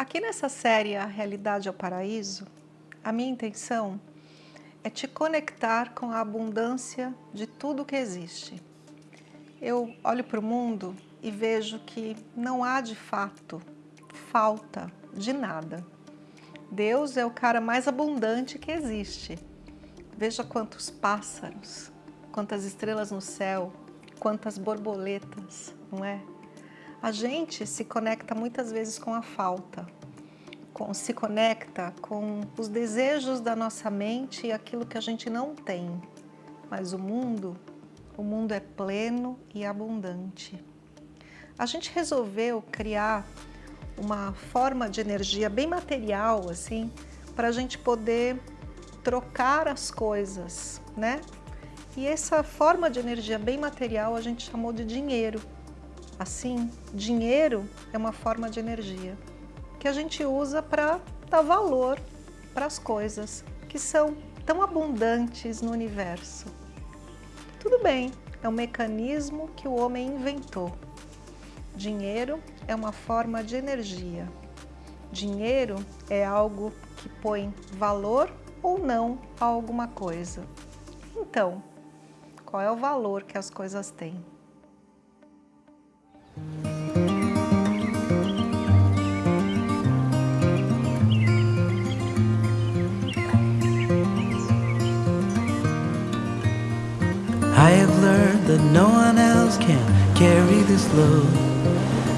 Aqui nessa série A Realidade ao Paraíso, a minha intenção é te conectar com a abundância de tudo que existe. Eu olho para o mundo e vejo que não há de fato falta de nada. Deus é o cara mais abundante que existe. Veja quantos pássaros, quantas estrelas no céu, quantas borboletas, não é? A gente se conecta muitas vezes com a falta, com, se conecta com os desejos da nossa mente e aquilo que a gente não tem. Mas o mundo, o mundo é pleno e abundante. A gente resolveu criar uma forma de energia bem material, assim, para a gente poder trocar as coisas, né? E essa forma de energia bem material a gente chamou de dinheiro. Assim, dinheiro é uma forma de energia que a gente usa para dar valor para as coisas que são tão abundantes no universo. Tudo bem, é um mecanismo que o homem inventou. Dinheiro é uma forma de energia. Dinheiro é algo que põe valor ou não a alguma coisa. Então, qual é o valor que as coisas têm? That no one else can carry this load.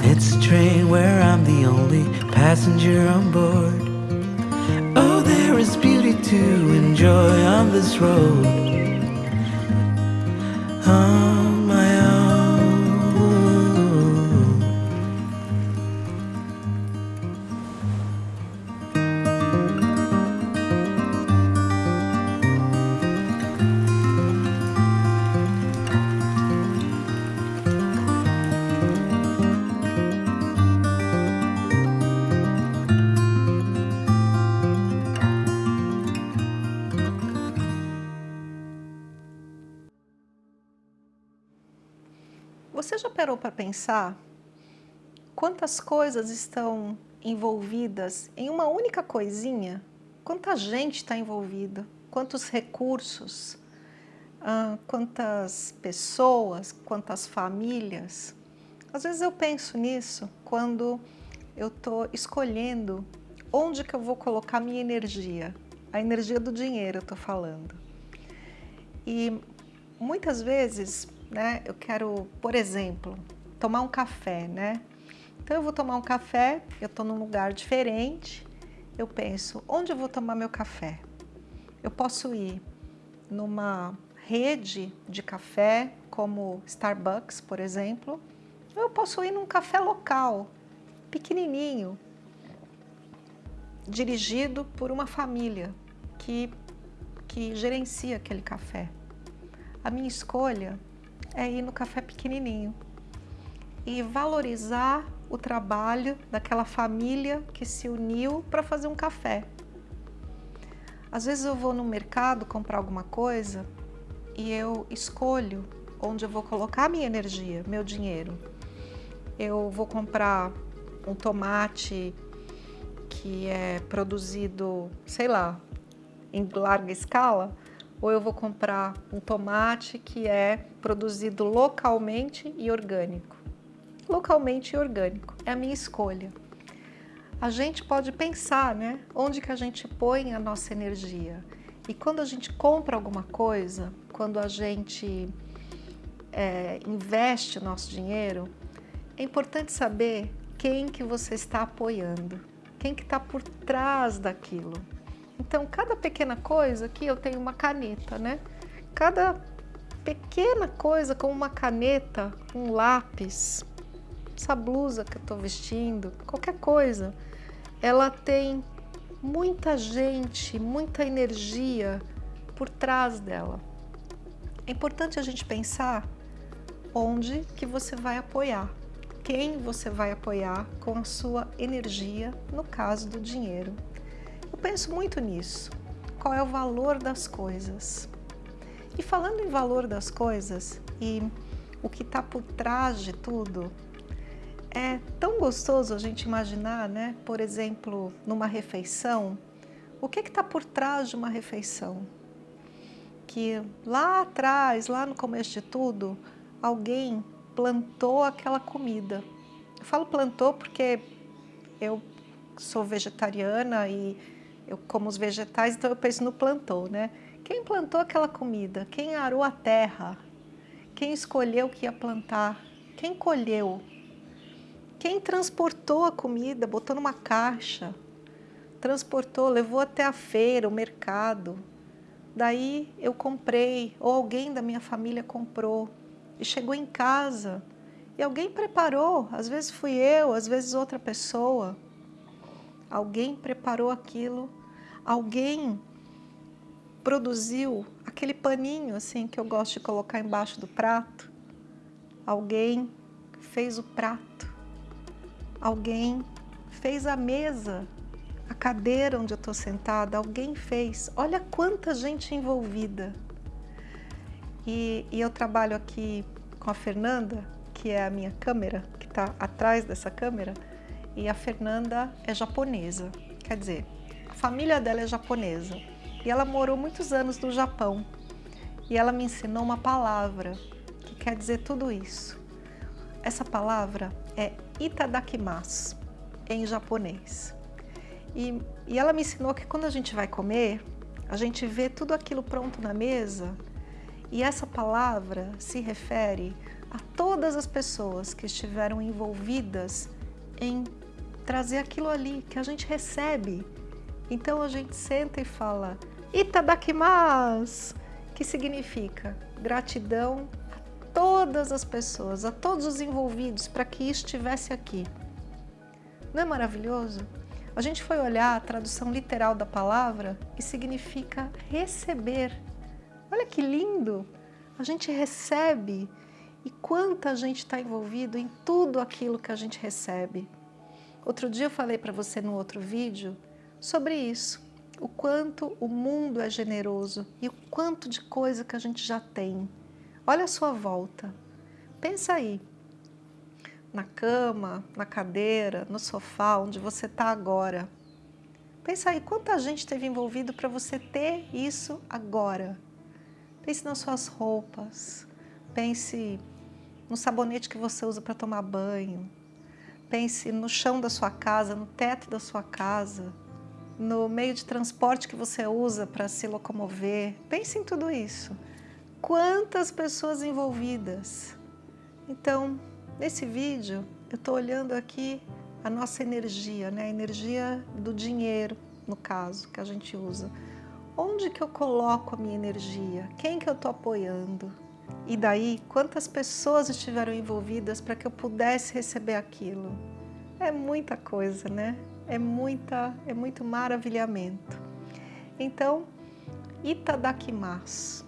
It's a train where I'm the only passenger on board. Oh, there is beauty to enjoy on this road. Parou para pensar quantas coisas estão envolvidas em uma única coisinha? Quanta gente está envolvida? Quantos recursos? Ah, quantas pessoas? Quantas famílias? Às vezes eu penso nisso quando eu estou escolhendo onde que eu vou colocar minha energia. A energia do dinheiro eu estou falando. E muitas vezes né, eu quero, por exemplo, tomar um café, né? Então eu vou tomar um café, eu estou num lugar diferente, eu penso, onde eu vou tomar meu café? Eu posso ir numa rede de café, como Starbucks, por exemplo, eu posso ir num café local, pequenininho, dirigido por uma família que, que gerencia aquele café. A minha escolha é ir no café pequenininho e valorizar o trabalho daquela família que se uniu para fazer um café. Às vezes eu vou no mercado comprar alguma coisa e eu escolho onde eu vou colocar minha energia, meu dinheiro. Eu vou comprar um tomate que é produzido, sei lá, em larga escala, ou eu vou comprar um tomate que é produzido localmente e orgânico. Localmente e orgânico, é a minha escolha. A gente pode pensar, né, onde que a gente põe a nossa energia. E quando a gente compra alguma coisa, quando a gente é, investe nosso dinheiro, é importante saber quem que você está apoiando, quem que está por trás daquilo. Então, cada pequena coisa, aqui eu tenho uma caneta, né? Cada pequena coisa como uma caneta, um lápis, essa blusa que eu estou vestindo, qualquer coisa, ela tem muita gente, muita energia por trás dela. É importante a gente pensar onde que você vai apoiar, quem você vai apoiar com a sua energia, no caso do dinheiro. Penso muito nisso. Qual é o valor das coisas? E falando em valor das coisas e o que está por trás de tudo, é tão gostoso a gente imaginar, né? Por exemplo, numa refeição, o que está por trás de uma refeição? Que lá atrás, lá no começo de tudo, alguém plantou aquela comida. Eu falo plantou porque eu sou vegetariana e eu como os vegetais, então eu penso no plantou, né? Quem plantou aquela comida? Quem arou a terra? Quem escolheu o que ia plantar? Quem colheu? Quem transportou a comida, botou numa caixa? Transportou, levou até a feira, o mercado. Daí eu comprei, ou alguém da minha família comprou e chegou em casa e alguém preparou, às vezes fui eu, às vezes outra pessoa. Alguém preparou aquilo, alguém produziu aquele paninho assim que eu gosto de colocar embaixo do prato. Alguém fez o prato. Alguém fez a mesa, a cadeira onde eu estou sentada. Alguém fez. Olha quanta gente envolvida. E, e eu trabalho aqui com a Fernanda, que é a minha câmera, que está atrás dessa câmera, e a Fernanda é japonesa. Quer dizer, a família dela é japonesa. E ela morou muitos anos no Japão. E ela me ensinou uma palavra que quer dizer tudo isso. Essa palavra é itadakimasu, em japonês. E, e ela me ensinou que quando a gente vai comer, a gente vê tudo aquilo pronto na mesa e essa palavra se refere a todas as pessoas que estiveram envolvidas em trazer aquilo ali que a gente recebe. Então a gente senta e fala Itadakimasu, que significa gratidão a todas as pessoas, a todos os envolvidos para que estivesse aqui. Não é maravilhoso? A gente foi olhar a tradução literal da palavra e significa receber. Olha que lindo! A gente recebe e quanta gente está envolvido em tudo aquilo que a gente recebe. Outro dia eu falei para você no outro vídeo sobre isso o quanto o mundo é generoso e o quanto de coisa que a gente já tem. Olha a sua volta. Pensa aí, na cama, na cadeira, no sofá, onde você está agora. Pensa aí, quanta gente esteve envolvido para você ter isso agora. Pense nas suas roupas, pense no sabonete que você usa para tomar banho, pense no chão da sua casa, no teto da sua casa, no meio de transporte que você usa para se locomover. Pense em tudo isso. Quantas pessoas envolvidas. Então, nesse vídeo, eu estou olhando aqui a nossa energia, né? a energia do dinheiro, no caso, que a gente usa. Onde que eu coloco a minha energia? Quem que eu estou apoiando? E daí, quantas pessoas estiveram envolvidas para que eu pudesse receber aquilo? É muita coisa, né? é, muita, é muito maravilhamento. Então, Itadakimasu,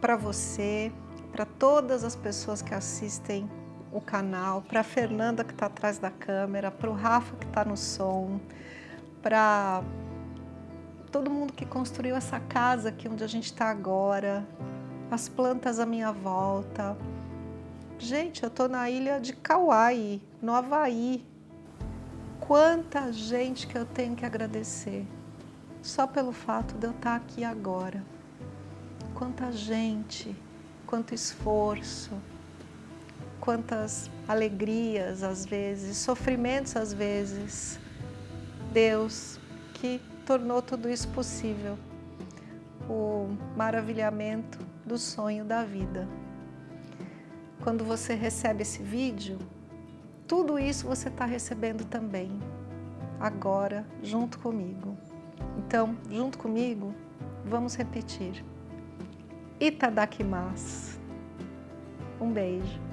para você, para todas as pessoas que assistem o canal, para a Fernanda que está atrás da câmera, para o Rafa que está no som, para todo mundo que construiu essa casa aqui onde a gente está agora, as plantas à minha volta. Gente, eu estou na ilha de Kauai, no Havaí, Quanta gente que eu tenho que agradecer só pelo fato de eu estar aqui agora. Quanta gente, quanto esforço, quantas alegrias às vezes, sofrimentos às vezes. Deus que tornou tudo isso possível. O maravilhamento do sonho da vida. Quando você recebe esse vídeo, tudo isso você está recebendo também, agora, junto comigo. Então, junto comigo, vamos repetir. Itadakimasu. Um beijo.